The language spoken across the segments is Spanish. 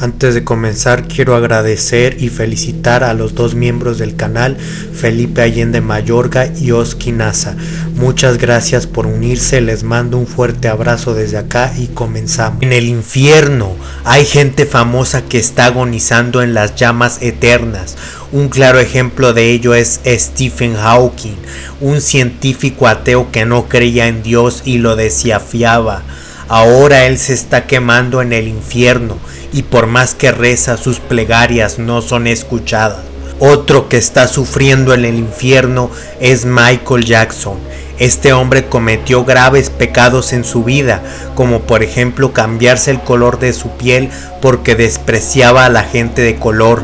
Antes de comenzar quiero agradecer y felicitar a los dos miembros del canal, Felipe Allende Mayorga y Oski Nasa. Muchas gracias por unirse, les mando un fuerte abrazo desde acá y comenzamos. En el infierno hay gente famosa que está agonizando en las llamas eternas. Un claro ejemplo de ello es Stephen Hawking, un científico ateo que no creía en Dios y lo desafiaba. Ahora él se está quemando en el infierno y por más que reza sus plegarias no son escuchadas. Otro que está sufriendo en el infierno es Michael Jackson. Este hombre cometió graves pecados en su vida, como por ejemplo cambiarse el color de su piel porque despreciaba a la gente de color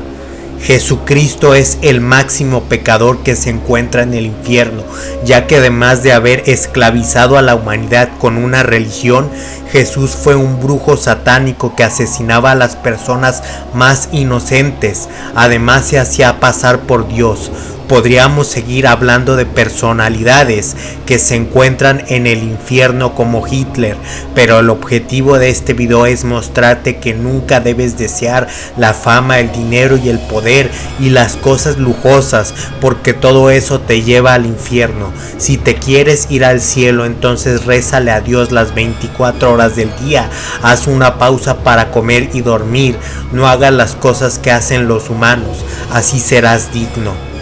Jesucristo es el máximo pecador que se encuentra en el infierno, ya que además de haber esclavizado a la humanidad con una religión, Jesús fue un brujo satánico que asesinaba a las personas más inocentes, además se hacía pasar por Dios, podríamos seguir hablando de personalidades que se encuentran en el infierno como Hitler, pero el objetivo de este video es mostrarte que nunca debes desear la fama, el dinero y el poder y las cosas lujosas, porque todo eso te lleva al infierno. Si te quieres ir al cielo, entonces rézale a Dios las 24 horas del día, haz una pausa para comer y dormir, no hagas las cosas que hacen los humanos, así serás digno.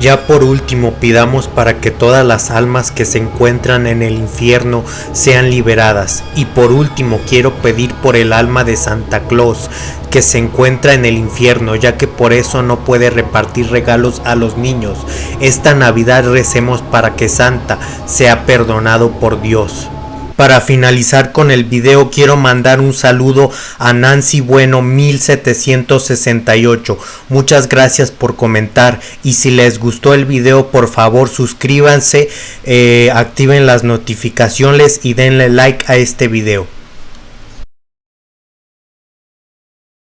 Ya por último pidamos para que todas las almas que se encuentran en el infierno sean liberadas. Y por último quiero pedir por el alma de Santa Claus que se encuentra en el infierno ya que por eso no puede repartir regalos a los niños. Esta Navidad recemos para que Santa sea perdonado por Dios. Para finalizar con el video quiero mandar un saludo a Nancy Bueno 1768. Muchas gracias por comentar y si les gustó el video por favor suscríbanse, eh, activen las notificaciones y denle like a este video.